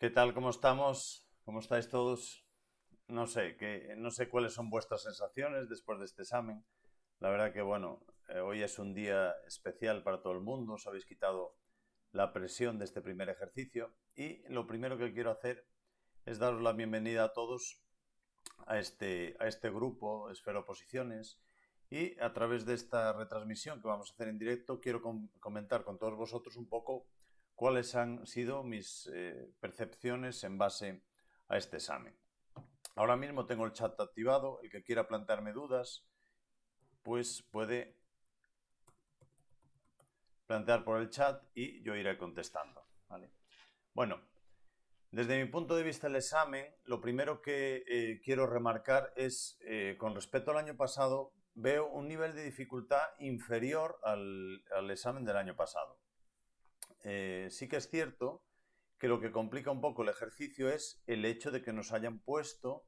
¿Qué tal? ¿Cómo estamos? ¿Cómo estáis todos? No sé, que, no sé cuáles son vuestras sensaciones después de este examen. La verdad que, bueno, eh, hoy es un día especial para todo el mundo. Os habéis quitado la presión de este primer ejercicio. Y lo primero que quiero hacer es daros la bienvenida a todos a este, a este grupo, Esfero Posiciones. Y a través de esta retransmisión que vamos a hacer en directo, quiero comentar con todos vosotros un poco cuáles han sido mis eh, percepciones en base a este examen. Ahora mismo tengo el chat activado, el que quiera plantearme dudas, pues puede plantear por el chat y yo iré contestando. Bueno, desde mi punto de vista el examen, lo primero que eh, quiero remarcar es, eh, con respecto al año pasado, veo un nivel de dificultad inferior al examen del año pasado. Eh, sí que es cierto que lo que complica un poco el ejercicio es el hecho de que nos hayan puesto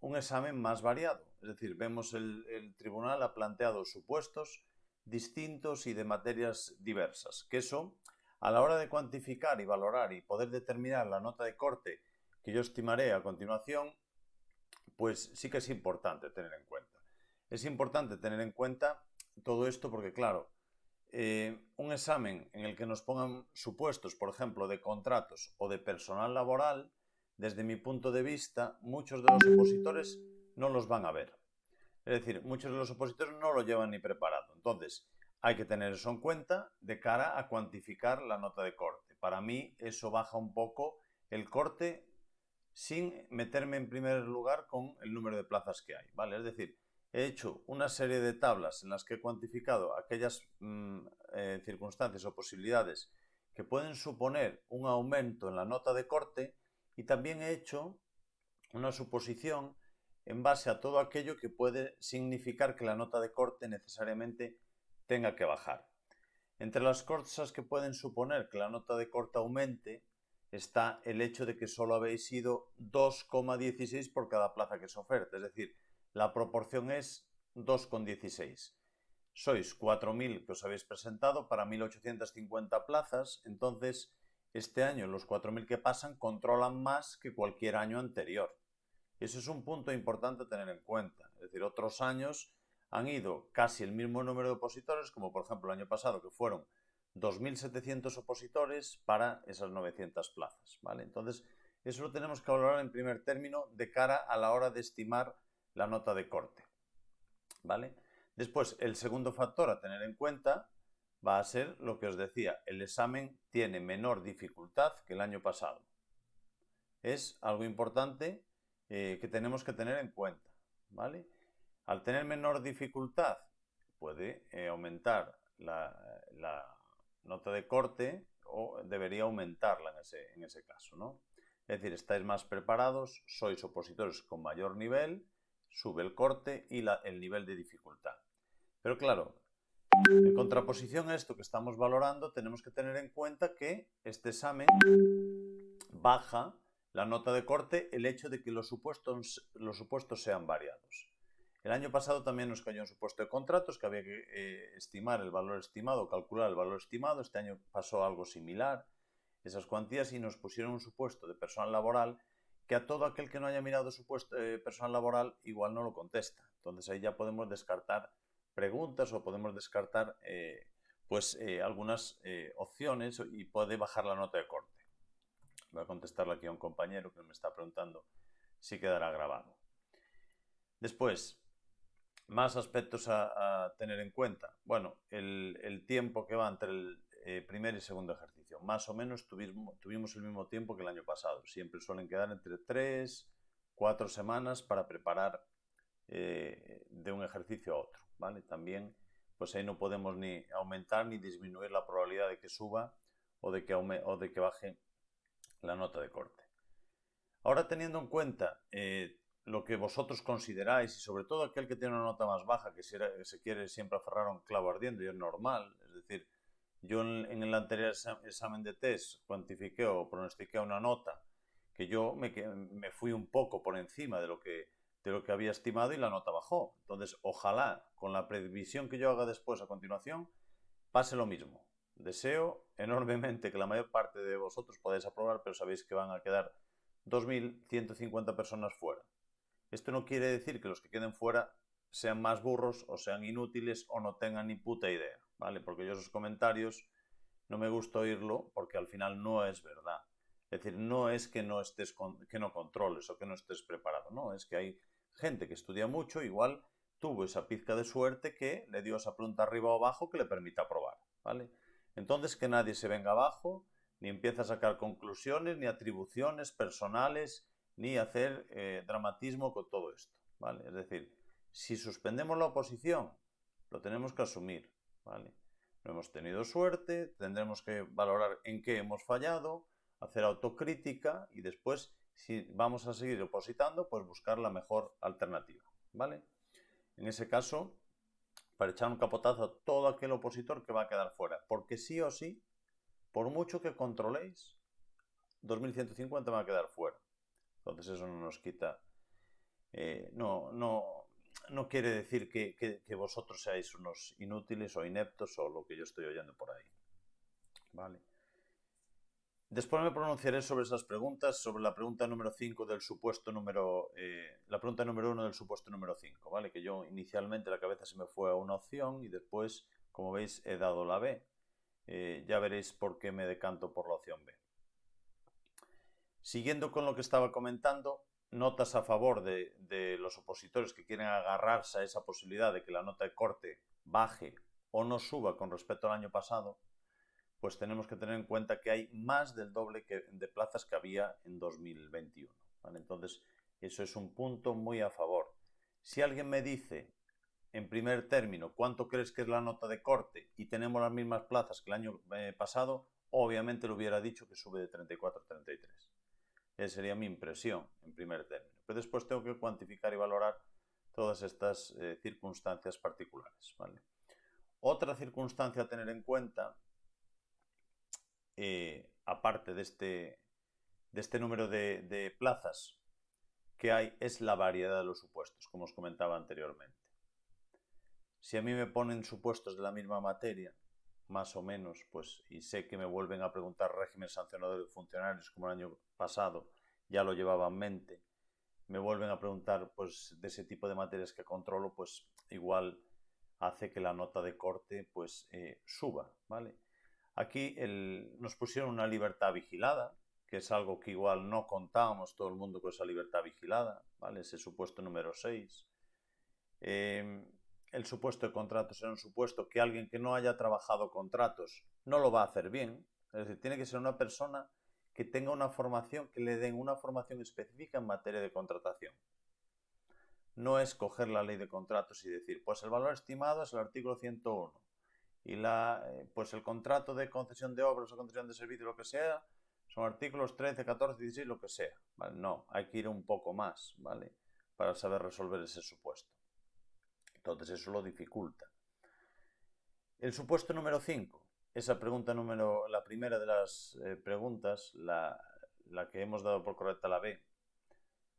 un examen más variado. Es decir, vemos el, el tribunal ha planteado supuestos distintos y de materias diversas, que eso, a la hora de cuantificar y valorar y poder determinar la nota de corte que yo estimaré a continuación, pues sí que es importante tener en cuenta. Es importante tener en cuenta todo esto porque, claro, eh, un examen en el que nos pongan supuestos, por ejemplo, de contratos o de personal laboral, desde mi punto de vista, muchos de los opositores no los van a ver. Es decir, muchos de los opositores no lo llevan ni preparado. Entonces, hay que tener eso en cuenta de cara a cuantificar la nota de corte. Para mí, eso baja un poco el corte sin meterme en primer lugar con el número de plazas que hay. ¿vale? Es decir, he hecho una serie de tablas en las que he cuantificado aquellas mm, eh, circunstancias o posibilidades que pueden suponer un aumento en la nota de corte y también he hecho una suposición en base a todo aquello que puede significar que la nota de corte necesariamente tenga que bajar. Entre las cosas que pueden suponer que la nota de corte aumente está el hecho de que solo habéis sido 2,16 por cada plaza que se oferta, es decir, la proporción es 2,16. Sois 4.000 que os habéis presentado para 1.850 plazas, entonces este año los 4.000 que pasan controlan más que cualquier año anterior. Eso es un punto importante a tener en cuenta. Es decir, otros años han ido casi el mismo número de opositores, como por ejemplo el año pasado, que fueron 2.700 opositores para esas 900 plazas. ¿vale? Entonces, eso lo tenemos que valorar en primer término de cara a la hora de estimar la nota de corte. ¿Vale? Después, el segundo factor a tener en cuenta va a ser lo que os decía, el examen tiene menor dificultad que el año pasado. Es algo importante eh, que tenemos que tener en cuenta. ¿vale? Al tener menor dificultad, puede eh, aumentar la, nota de corte o debería aumentarla en ese, en ese caso. ¿no? Es decir, estáis más preparados, sois opositores con mayor nivel sube el corte y el nivel de dificultad. Pero claro, en contraposición a esto que estamos valorando, tenemos que tener en cuenta que este examen baja la nota de corte el hecho de que los supuestos, los supuestos sean variados. El año pasado también nos cayó un supuesto de contratos que había que eh, estimar el valor estimado, calcular el valor estimado. Este año pasó algo similar, esas cuantías, y nos pusieron un supuesto de personal laboral que a todo aquel que no haya mirado su puesto, eh, personal laboral igual no lo contesta. Entonces ahí ya podemos descartar preguntas o podemos descartar eh, pues eh, algunas opciones y puede bajar la nota de corte. Voy a contestarle aquí a un compañero que me está preguntando si quedará grabado. Después, más aspectos a, tener en cuenta. Bueno, el, el, tiempo que va entre el primer y segundo ejercicio más o menos tuvimos, tuvimos el mismo tiempo que el año pasado. Siempre suelen quedar entre 3, 4 semanas para preparar eh, de un ejercicio a otro. ¿vale? También, pues ahí no podemos ni aumentar ni disminuir la probabilidad de que suba o de que, o de que baje la nota de corte. Ahora teniendo en cuenta eh, lo que vosotros consideráis y sobre todo aquel que tiene una nota más baja, que se, quiere siempre aferrar un clavo ardiendo y es normal, es decir, yo en, el anterior examen de test cuantifiqué o pronostiqué una nota que yo me, me fui un poco por encima de lo, que, había estimado y la nota bajó. Entonces, ojalá con la previsión que yo haga después a continuación pase lo mismo. deseo enormemente que la mayor parte de vosotros podáis aprobar, pero sabéis que van a quedar 2.150 personas fuera. Esto no quiere decir que los que queden fuera sean más burros o sean inútiles o no tengan ni puta idea, ¿vale? Porque yo esos comentarios no me gusta oírlo porque al final no es verdad. Es decir, no es que no estés que no controles o que no estés preparado, no, es que hay gente que estudia mucho, igual tuvo esa pizca de suerte que le dio esa pregunta arriba o abajo que le permita probar, ¿vale? Entonces que nadie se venga abajo, ni empiece a sacar conclusiones, ni atribuciones personales, ni hacer eh, dramatismo con todo esto, ¿vale? Es decir, si suspendemos la oposición, lo tenemos que asumir, ¿vale? No hemos tenido suerte, tendremos que valorar en qué hemos fallado, hacer autocrítica y después, si vamos a seguir opositando, pues buscar la mejor alternativa, ¿vale? En ese caso, para echar un capotazo a todo aquel opositor que va a quedar fuera, porque sí o sí, por mucho que controléis, 2150 va a quedar fuera. Entonces eso no nos quita, eh, no, no, no quiere decir que, vosotros seáis unos inútiles o ineptos o lo que yo estoy oyendo por ahí. Vale. Después me pronunciaré sobre esas preguntas, sobre la pregunta número 5 del supuesto número, eh, la pregunta número 1 del supuesto número 5, ¿vale? Que yo inicialmente la cabeza se me fue a una opción y después, como veis, he dado la B. Eh, ya veréis por qué me decanto por la opción B. Siguiendo con lo que estaba comentando, notas a favor de, los opositores que quieren agarrarse a esa posibilidad de que la nota de corte baje o no suba con respecto al año pasado, pues tenemos que tener en cuenta que hay más del doble de plazas que había en 2021. Entonces, eso es un punto muy a favor. Si alguien me dice en primer término cuánto crees que es la nota de corte y tenemos las mismas plazas que el año eh, pasado, obviamente le hubiera dicho que sube de 34 a 33. Esa sería mi impresión en primer término. Pero después tengo que cuantificar y valorar todas estas eh, circunstancias particulares. Otra circunstancia a tener en cuenta, eh, aparte de este, de este número de, de plazas que hay, es la variedad de los supuestos, como os comentaba anteriormente. Si a mí me ponen supuestos de la misma materia, más o menos, pues, y sé que me vuelven a preguntar régimen sancionador de funcionarios como el año pasado, ya lo llevaba en mente, me vuelven a preguntar pues de ese tipo de materias que controlo, pues igual hace que la nota de corte pues eh, suba, ¿vale? Aquí nos pusieron una libertad vigilada, que es algo que igual no contábamos todo el mundo con esa libertad vigilada, ¿vale? Ese supuesto número 6 el supuesto de contratos era un supuesto que alguien que no haya trabajado contratos no lo va a hacer bien. Es decir, tiene que ser una persona que tenga una formación, que le den una formación específica en materia de contratación. No es coger la ley de contratos y decir, pues el valor estimado es el artículo 101 y la, eh, pues el contrato de concesión de obras o concesión de servicios, lo que sea, son artículos 13, 14, 16, lo que sea. No, hay que ir un poco más, ¿vale? Para saber resolver ese supuesto. Entonces eso lo dificulta. El supuesto número 5, esa pregunta número, la primera de las eh, preguntas, la, que hemos dado por correcta la B,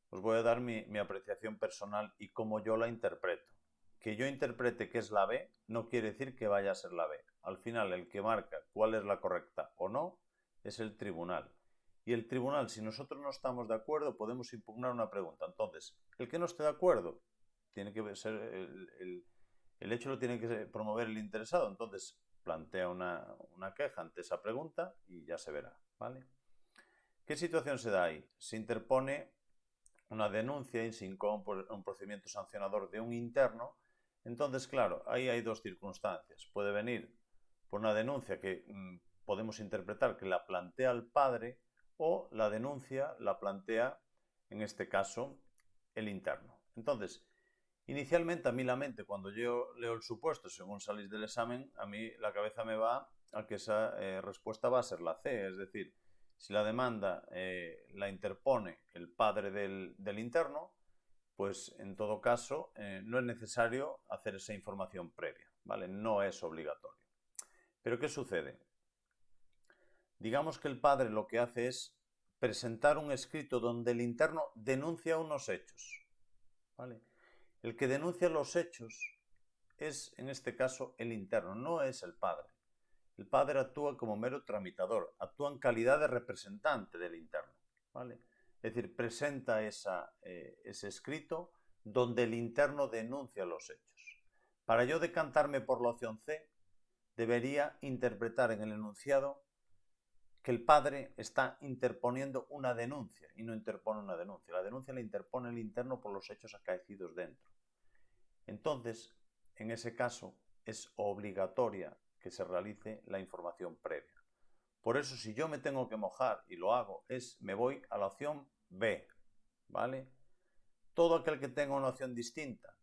os voy a dar mi, mi apreciación personal y cómo yo la interpreto. Que yo interprete que es la B no quiere decir que vaya a ser la B. Al final, el que marca cuál es la correcta o no es el tribunal. Y el tribunal, si nosotros no estamos de acuerdo, podemos impugnar una pregunta. Entonces, el que no esté de acuerdo tiene que ser el, hecho lo tiene que promover el interesado. Entonces plantea una, queja ante esa pregunta y ya se verá. ¿vale? ¿Qué situación se da ahí? Se interpone una denuncia y se incoa un procedimiento sancionador de un interno. Entonces, claro, ahí hay dos circunstancias. Puede venir por una denuncia que mm, podemos interpretar que la plantea el padre o la denuncia la plantea, en este caso, el interno. Entonces, Inicialmente a mí la mente, cuando yo leo el supuesto, según salís del examen, a mí la cabeza me va a que esa eh, respuesta va a ser la C, es decir, si la demanda eh, la interpone el padre del, interno, pues en todo caso eh, no es necesario hacer esa información previa, ¿vale? No es obligatorio. Pero ¿qué sucede? Digamos que el padre lo que hace es presentar un escrito donde el interno denuncia unos hechos, ¿vale? El que denuncia los hechos es, en este caso, el interno, no es el padre. El padre actúa como mero tramitador, actúa en calidad de representante del interno. ¿vale? Es decir, presenta eh, ese escrito donde el interno denuncia los hechos. Para yo decantarme por la opción C, debería interpretar en el enunciado que el padre está interponiendo una denuncia y no interpone una denuncia. La denuncia la interpone el interno por los hechos acaecidos dentro. Entonces, en ese caso, es obligatoria que se realice la información previa. Por eso, si yo me tengo que mojar y lo hago, es me voy a la opción B, ¿vale? Todo aquel que tenga una opción distinta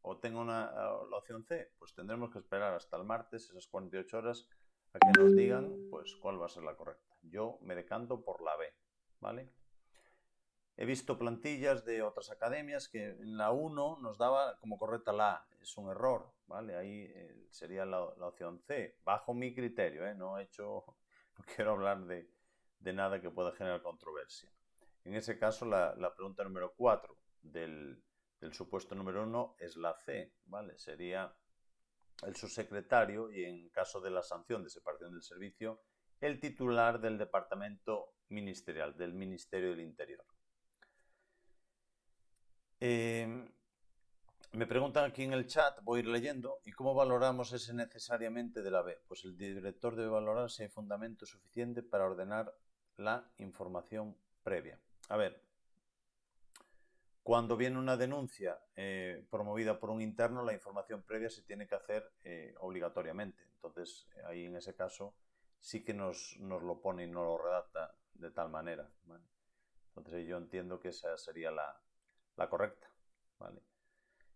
o tenga una, la opción C, pues tendremos que esperar hasta el martes, esas 48 horas, a que nos digan pues cuál va a ser la correcta. Yo me decanto por la B, ¿vale? He visto plantillas de otras academias que en la 1 nos daba como correcta la A. Es un error, ¿vale? Ahí eh, sería la, opción C, bajo mi criterio, ¿eh? No he hecho, no quiero hablar de, nada que pueda generar controversia. En ese caso, la, pregunta número 4 del, del supuesto número 1 es la C, ¿vale? Sería el subsecretario y en caso de la sanción de separación del servicio, el titular del departamento ministerial, del Ministerio del Interior. Em, me preguntan aquí en el chat, voy a ir leyendo, ¿y cómo valoramos ese necesariamente de la B? Pues el director debe valorar si hay fundamento suficiente para ordenar la información previa. A ver, cuando viene una denuncia eh, promovida por un interno, la información previa se tiene que hacer eh, obligatoriamente. Entonces, ahí en ese caso sí que nos, lo pone y nos lo redacta de tal manera. Entonces, yo entiendo que esa sería la, correcta.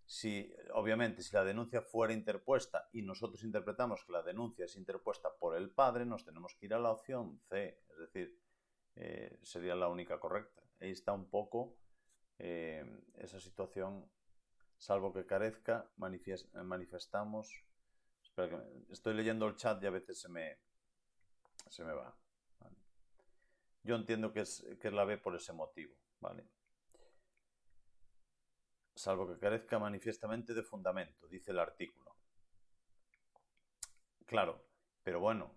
Si, obviamente, si la denuncia fuera interpuesta y nosotros interpretamos que la denuncia es interpuesta por el padre, nos tenemos que ir a la opción C, es decir, eh, sería la única correcta. Ahí está un poco eh, esa situación, salvo que carezca, manifestamos... estoy leyendo el chat y a veces se me, se me va. Yo entiendo que es, que es la B por ese motivo. ¿vale? Salvo que carezca manifiestamente de fundamento, dice el artículo. Claro, pero bueno,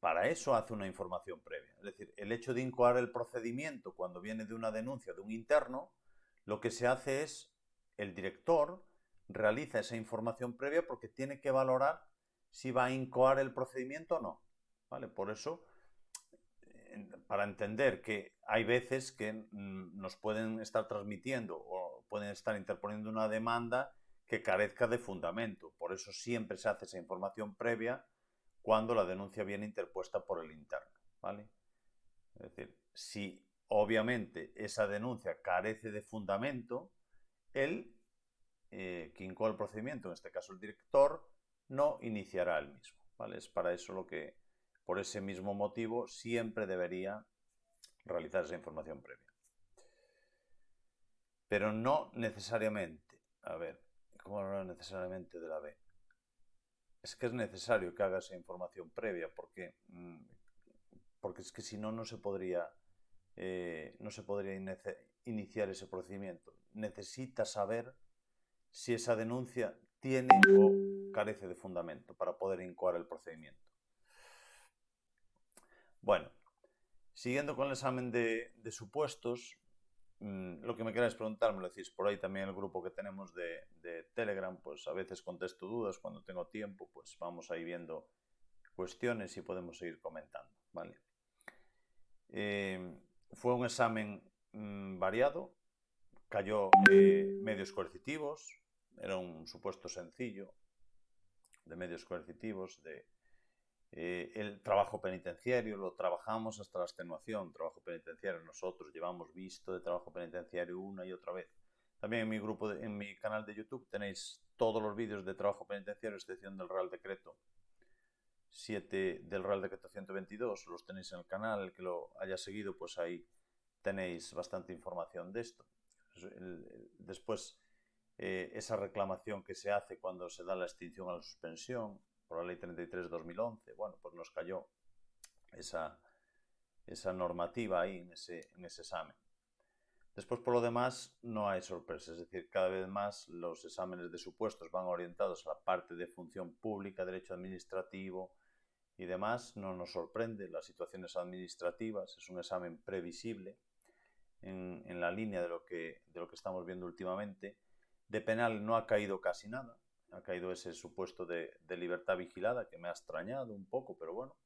para eso hace una información previa. Es decir, el hecho de incoar el procedimiento cuando viene de una denuncia de un interno, lo que se hace es, el director realiza esa información previa porque tiene que valorar si va a incoar el procedimiento o no. ¿Vale? Por eso, para entender que hay veces que mm, nos pueden estar transmitiendo o pueden estar interponiendo una demanda que carezca de fundamento. Por eso siempre se hace esa información previa cuando la denuncia viene interpuesta por el interno. ¿vale? Es decir, si obviamente esa denuncia carece de fundamento, el eh, quien el procedimiento, en este caso el director, no iniciará el mismo. ¿vale? Es para eso lo que, por ese mismo motivo, siempre debería realizar esa información previa. Pero no necesariamente, a ver, ¿cómo hablar necesariamente de la B? Es que es necesario que haga esa información previa, porque, mm, porque es que si no, no se podría, eh, no se podría iniciar ese procedimiento. Necesita saber si esa denuncia tiene o carece de fundamento para poder incoar el procedimiento. Bueno, siguiendo con el examen de supuestos, lo que me queráis preguntar, me lo decís por ahí también el grupo que tenemos de, Telegram, pues a veces contesto dudas, cuando tengo tiempo, pues vamos ahí viendo cuestiones y podemos seguir comentando, ¿vale? Eh, fue un examen mm, variado, cayó eh, medios coercitivos, era un supuesto sencillo de medios coercitivos, de eh, el trabajo penitenciario lo trabajamos hasta la extenuación, trabajo penitenciario. Nosotros llevamos visto de trabajo penitenciario una y otra vez. También en mi grupo, en mi canal de YouTube tenéis todos los vídeos de trabajo penitenciario, excepción del Real Decreto 7 del Real Decreto 122. Los tenéis en el canal, el que lo haya seguido, pues ahí tenéis bastante información de esto. Después, eh, esa reclamación que se hace cuando se da la extinción a la suspensión, por la ley 33-2011, bueno, pues nos cayó esa, esa normativa ahí en ese, en ese examen. Después, por lo demás, no hay sorpresas, es decir, cada vez más los exámenes de supuestos van orientados a la parte de función pública, derecho administrativo, y demás, no nos sorprende las situaciones administrativas, es un examen previsible en, en la línea de lo, que, de lo que estamos viendo últimamente. De penal no ha caído casi nada, ha caído ese supuesto de, libertad vigilada que me ha extrañado un poco, pero bueno,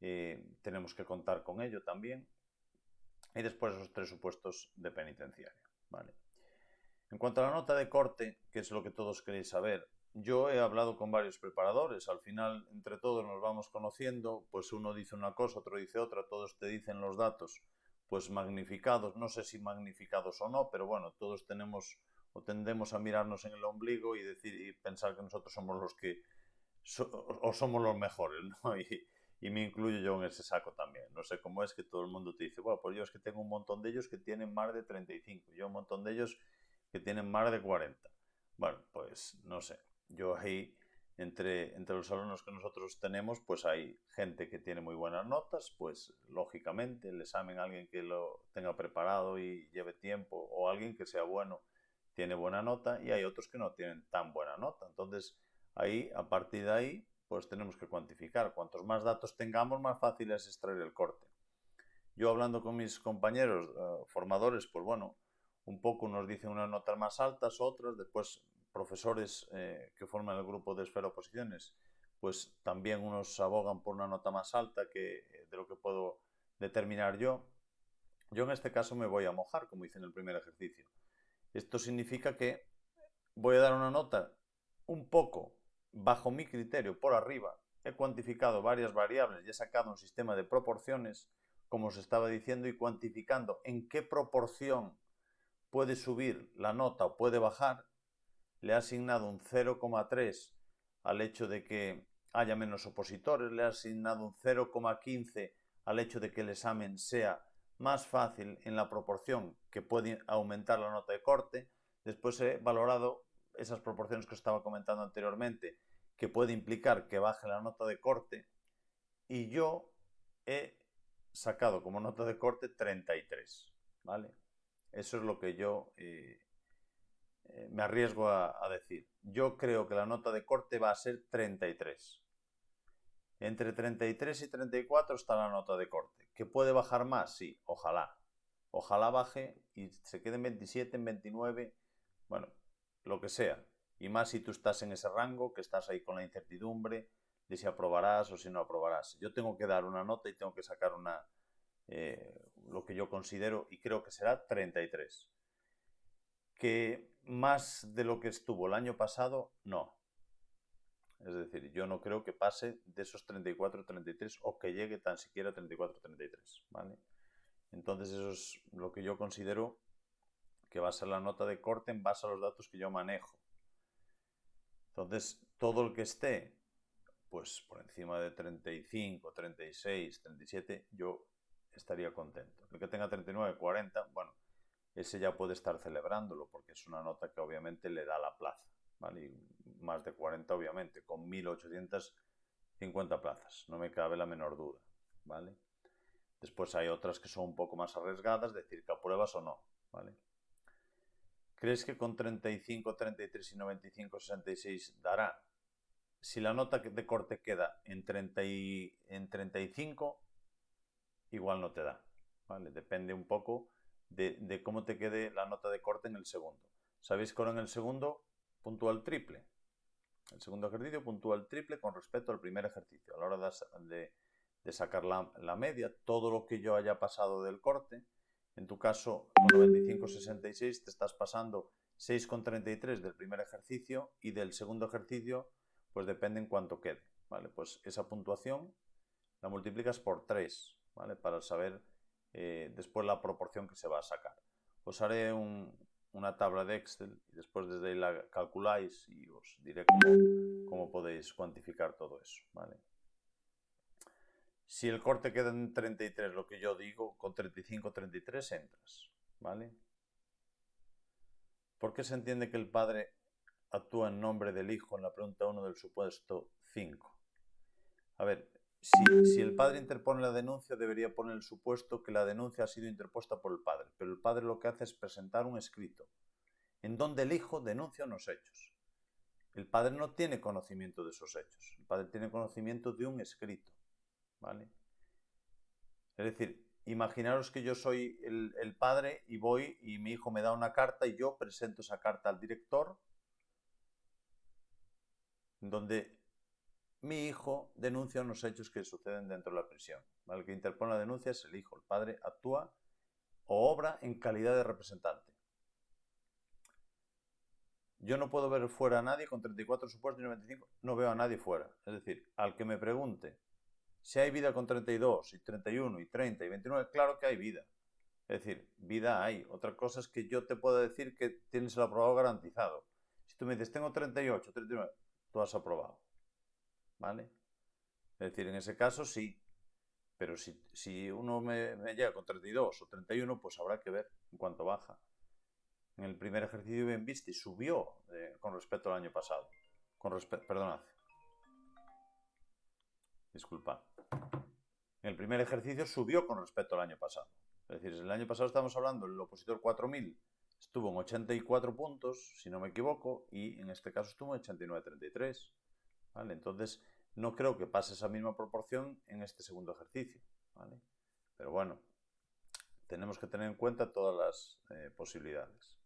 eh, tenemos que contar con ello también. Y después esos tres supuestos de penitenciaria. ¿vale? En cuanto a la nota de corte, que es lo que todos queréis saber, yo he hablado con varios preparadores, al final entre todos nos vamos conociendo, pues uno dice una cosa, otro dice otra, todos te dicen los datos, pues magnificados, no sé si magnificados o no, pero bueno, todos tenemos o tendemos a mirarnos en el ombligo y decir y pensar que nosotros somos los que o somos los mejores, ¿no? Y, y me incluyo yo en ese saco también. No sé cómo es que todo el mundo te dice, bueno, pues yo es que tengo un montón de ellos que tienen más de 35, yo un montón de ellos que tienen más de 40. Bueno, pues no sé. Yo ahí, entre, entre los alumnos que nosotros tenemos, pues hay gente que tiene muy buenas notas, pues lógicamente el examen, alguien que lo tenga preparado y lleve tiempo, o alguien que sea bueno, tiene buena nota, y hay otros que no tienen tan buena nota. Entonces, ahí, a partir de ahí, pues tenemos que cuantificar. Cuantos más datos tengamos, más fácil es extraer el corte. Yo hablando con mis compañeros uh, formadores, pues bueno, un poco nos dicen unas notas más altas, otras, después profesores eh, que forman el grupo de esfera oposiciones, pues también unos abogan por una nota más alta que eh, de lo que puedo determinar yo. Yo en este caso me voy a mojar, como hice en el primer ejercicio. Esto significa que voy a dar una nota un poco bajo mi criterio por arriba, he cuantificado varias variables y he sacado un sistema de proporciones, como os estaba diciendo, y cuantificando en qué proporción puede subir la nota o puede bajar, le he asignado un 0,3 al hecho de que haya menos opositores, le he asignado un 0,15 al hecho de que el examen sea más fácil en la proporción que puede aumentar la nota de corte. Después he valorado esas proporciones que os estaba comentando anteriormente, que puede implicar que baje la nota de corte, y yo he sacado como nota de corte 33, ¿vale? Eso es lo que yo eh, eh, me arriesgo a, a, decir. Yo creo que la nota de corte va a ser 33. Entre 33 y 34 está la nota de corte. ¿Que puede bajar más? Sí, ojalá. Ojalá baje y se quede en 27, en 29. Bueno, lo que sea. Y más si tú estás en ese rango, que estás ahí con la incertidumbre de si aprobarás o si no aprobarás. Yo tengo que dar una nota y tengo que sacar una, eh, lo que yo considero y creo que será 33. Que más de lo que estuvo el año pasado, no. Es decir, yo no creo que pase de esos 34-33 o que llegue tan siquiera a 34-33. ¿vale? Entonces eso es lo que yo considero que va a ser la nota de corte en base a los datos que yo manejo. Entonces, todo el que esté pues por encima de 35, 36, 37, yo estaría contento. El que tenga 39, 40, bueno, ese ya puede estar celebrándolo porque es una nota que obviamente le da la plaza, ¿vale? Más de 40 obviamente, con 1850 plazas, no me cabe la menor duda, ¿vale? Después hay otras que son un poco más arriesgadas, decir que apruebas o no, ¿vale? ¿Crees que con 35, 33 y 95, 66 dará? Si la nota de corte queda en, 30 y, en 35, igual no te da. ¿vale? Depende un poco de, de, cómo te quede la nota de corte en el segundo. ¿Sabéis que ahora en el segundo puntúa el triple? El segundo ejercicio puntúa el triple con respecto al primer ejercicio. A la hora de, sacar la, la media, todo lo que yo haya pasado del corte, en tu caso, con 95,66 te estás pasando 6,33 del primer ejercicio y del segundo ejercicio, pues depende en cuánto quede. ¿vale? Pues esa puntuación la multiplicas por 3, ¿vale? Para saber eh, después la proporción que se va a sacar. Os haré un, una tabla de Excel y después desde ahí la calculáis y os diré cómo, cómo podéis cuantificar todo eso, ¿vale? Si el corte queda en 33, lo que yo digo, con 35, 33 entras, ¿vale? ¿Por qué se entiende que el padre actúa en nombre del hijo en la pregunta 1 del supuesto 5? A ver, si, el padre interpone la denuncia, debería poner el supuesto que la denuncia ha sido interpuesta por el padre, pero el padre lo que hace es presentar un escrito en donde el hijo denuncia unos hechos. El padre no tiene conocimiento de esos hechos, el padre tiene conocimiento de un escrito. ¿vale? Es decir, imaginaros que yo soy el, el, padre y voy y mi hijo me da una carta y yo presento esa carta al director, donde mi hijo denuncia unos hechos que suceden dentro de la prisión. El que interpone la denuncia es el hijo. El padre actúa o obra en calidad de representante. Yo no puedo ver fuera a nadie con 34 supuestos y 95. No veo a nadie fuera. Es decir, al que me pregunte si hay vida con 32 y 31 y 30 y 29, claro que hay vida. Es decir, vida hay. Otra cosa es que yo te puedo decir que tienes el aprobado garantizado. Si tú me dices, tengo 38, 39, tú has aprobado. ¿Vale? Es decir, en ese caso sí. Pero si, uno me, llega con 32 o 31, pues habrá que ver en cuánto baja. En el primer ejercicio bien viste subió eh, con respecto al año pasado. Con respecto, perdonad. Disculpa. En el primer ejercicio subió con respecto al año pasado. Es decir, el año pasado estamos hablando, el opositor 4000 estuvo en 84 puntos, si no me equivoco, y en este caso estuvo en 89.33. Entonces, no creo que pase esa misma proporción en este segundo ejercicio. ¿vale? Pero bueno, tenemos que tener en cuenta todas las eh, posibilidades.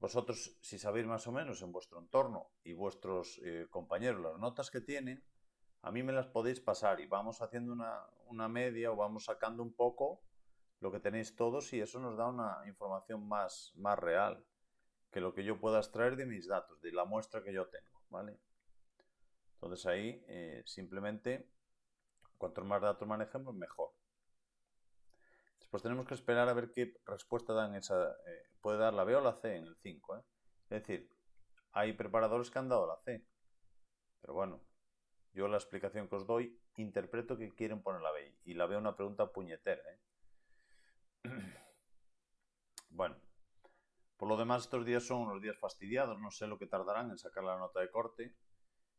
Vosotros, si sabéis más o menos en vuestro entorno y vuestros eh, compañeros las notas que tienen, a mí me las podéis pasar y vamos haciendo una, una, media o vamos sacando un poco lo que tenéis todos y eso nos da una información más, más real que lo que yo pueda extraer de mis datos, de la muestra que yo tengo, ¿vale? Entonces ahí eh, simplemente, cuanto más datos manejemos, mejor. Después tenemos que esperar a ver qué respuesta dan esa... Eh, puede dar la B o la C en el 5. ¿eh? Es decir, hay preparadores que han dado la C. Pero bueno, yo la explicación que os doy, interpreto que quieren poner la B. Y la veo una pregunta puñetera. bueno, por lo demás estos días son unos días fastidiados. No sé lo que tardarán en sacar la nota de corte.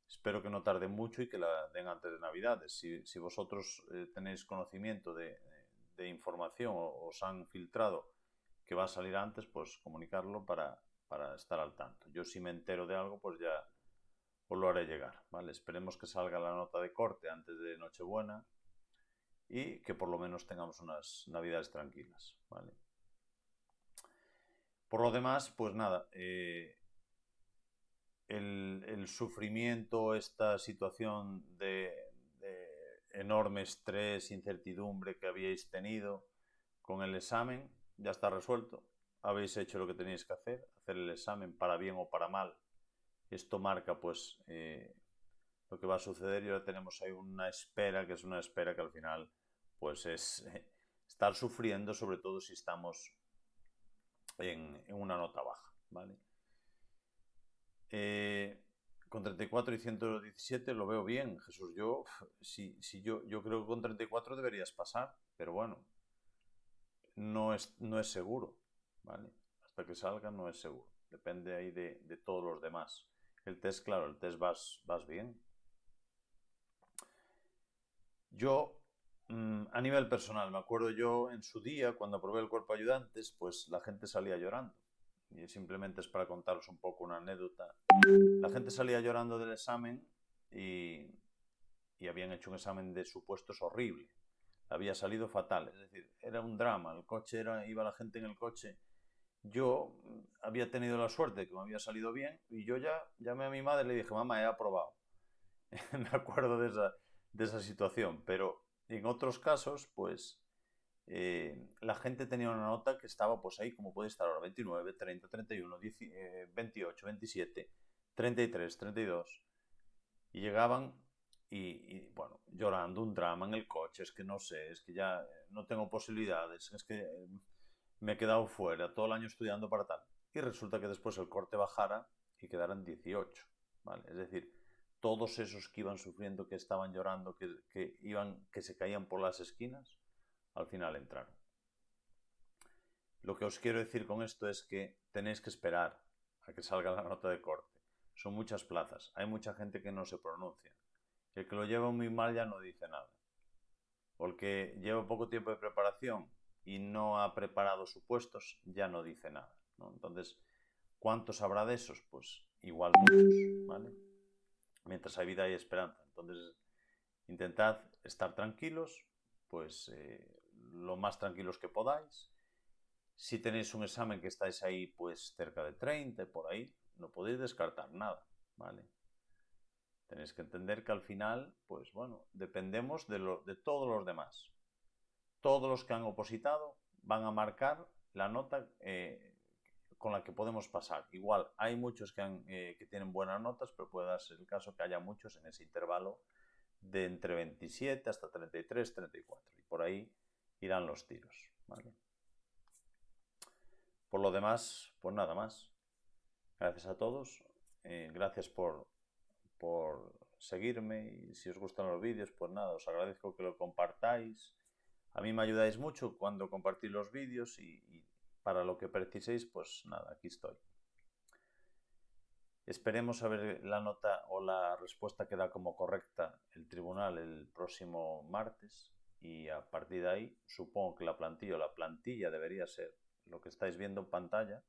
Espero que no tarde mucho y que la den antes de Navidades. Si, vosotros eh, tenéis conocimiento de, información o os han filtrado que va a salir antes, pues comunicarlo para, estar al tanto. Yo si me entero de algo, pues ya os lo haré llegar. ¿vale? Esperemos que salga la nota de corte antes de Nochebuena y que por lo menos tengamos unas Navidades tranquilas. ¿vale? Por lo demás, pues nada, eh, el, sufrimiento, esta situación de, enorme estrés, incertidumbre que habíais tenido con el examen, ya está resuelto. Habéis hecho lo que tenéis que hacer, hacer el examen para bien o para mal. Esto marca pues eh, lo que va a suceder y ahora tenemos ahí una espera, que es una espera que al final pues es estar sufriendo, sobre todo si estamos en, en una nota baja, ¿vale? Eh, con 34 y 117 lo veo bien, Jesús. Yo, si, yo, yo creo que con 34 deberías pasar, pero bueno, no es, no es seguro, ¿vale? Hasta que salga no es seguro. Depende ahí de, todos los demás. El test, claro, el test vas, vas bien. Yo, mm, a nivel personal, me acuerdo yo en su día, cuando aprobé el cuerpo ayudantes, pues la gente salía llorando simplemente es para contaros un poco una anécdota. La gente salía llorando del examen y, y habían hecho un examen de supuestos horrible. Había salido fatal, es decir, era un drama. El coche era, iba la gente en el coche. Yo había tenido la suerte que me había salido bien y yo ya llamé a mi madre y le dije, mamá, he aprobado. me acuerdo de esa, de esa situación, pero en otros casos, pues eh, la gente tenía una nota que estaba pues ahí como puede estar ahora, 29, 30, 31, 28, 27, 33, 32. Y llegaban y, bueno, llorando un drama en el coche, es que no sé, es que ya eh, no tengo posibilidades, es que eh, me he quedado fuera todo el año estudiando para tal. Y resulta que después el corte bajara y quedaran 18, ¿vale? Es decir, todos esos que iban sufriendo, que estaban llorando, que, que, iban, que se caían por las esquinas, al final entraron. Lo que os quiero decir con esto es que tenéis que esperar a que salga la nota de corte. Son muchas plazas, hay mucha gente que no se pronuncia. El que lo lleva muy mal ya no dice nada. Porque lleva poco tiempo de preparación y no ha preparado supuestos, ya no dice nada. Entonces, ¿cuántos habrá de esos? Pues igual muchos, ¿vale? Mientras hay vida hay esperanza. Entonces, Intentad estar tranquilos, pues eh, lo más tranquilos que podáis. Si tenéis un examen que estáis ahí, pues cerca de 30, por ahí, no podéis descartar nada, ¿vale? Tenéis que entender que al final, pues bueno, dependemos de, todos los demás. Todos los que han opositado van a marcar la nota eh, con la que podemos pasar. Igual, hay muchos que, eh, que tienen buenas notas, pero puede darse el caso que haya muchos en ese intervalo de entre 27 hasta 33, 34. Y por ahí irán los tiros. Por lo demás, pues nada más. Gracias a todos. Eh, gracias por, por seguirme y si os gustan los vídeos, pues nada, os agradezco que lo compartáis. A mí me ayudáis mucho cuando compartís los vídeos y, y para lo que preciséis, pues nada, aquí estoy. Esperemos a ver la nota o la respuesta que da como correcta el tribunal el próximo martes y a partir de ahí supongo que la plantilla la plantilla debería ser lo que estáis viendo en pantalla.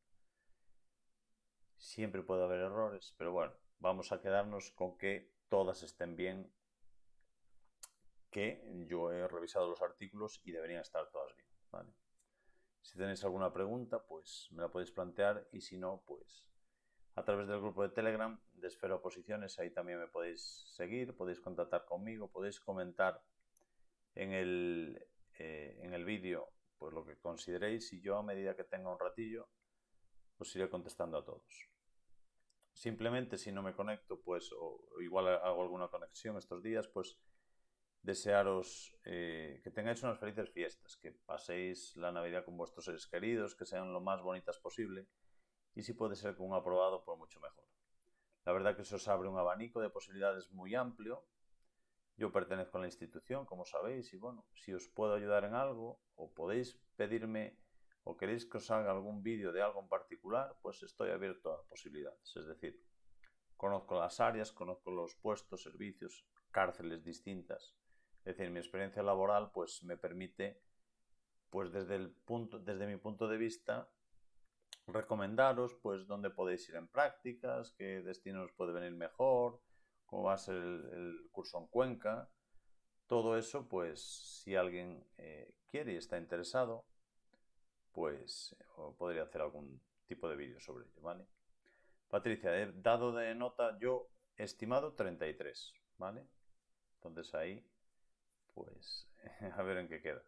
Siempre puede haber errores, pero bueno, vamos a quedarnos con que todas estén bien, que yo he revisado los artículos y deberían estar todas bien. Si tenéis alguna pregunta, pues me la podéis plantear y si no, pues a través del grupo de Telegram de Esfera Oposiciones, ahí también me podéis seguir, podéis contactar conmigo, podéis comentar en el, eh, en el vídeo pues lo que consideréis y yo a medida que tenga un ratillo os iré contestando a todos. Simplemente si no me conecto, pues o igual hago alguna conexión estos días, pues desearos eh, que tengáis unas felices fiestas, que paséis la Navidad con vuestros seres queridos, que sean lo más bonitas posible y si puede ser con un aprobado, pues mucho mejor. La verdad que se os abre un abanico de posibilidades muy amplio. Yo pertenezco a la institución, como sabéis, y bueno, si os puedo ayudar en algo o podéis pedirme o queréis que os haga algún vídeo de algo en particular, pues estoy abierto a posibilidades. Es decir, conozco las áreas, conozco los puestos, servicios, cárceles distintas. Es decir, mi experiencia laboral pues me permite, pues desde, el punto, desde mi punto de vista, recomendaros pues dónde podéis ir en prácticas, qué destinos puede venir mejor, cómo va a ser el, curso en Cuenca. Todo eso, pues si alguien eh, quiere y está interesado, pues podría hacer algún tipo de vídeo sobre ello, ¿vale? Patricia, he dado de nota yo estimado 33, ¿vale? Entonces ahí, pues a ver en qué queda.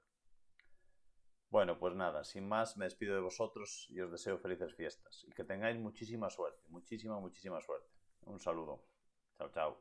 Bueno, pues nada, sin más, me despido de vosotros y os deseo felices fiestas y que tengáis muchísima suerte, muchísima, muchísima suerte. Un saludo. Chao, chao.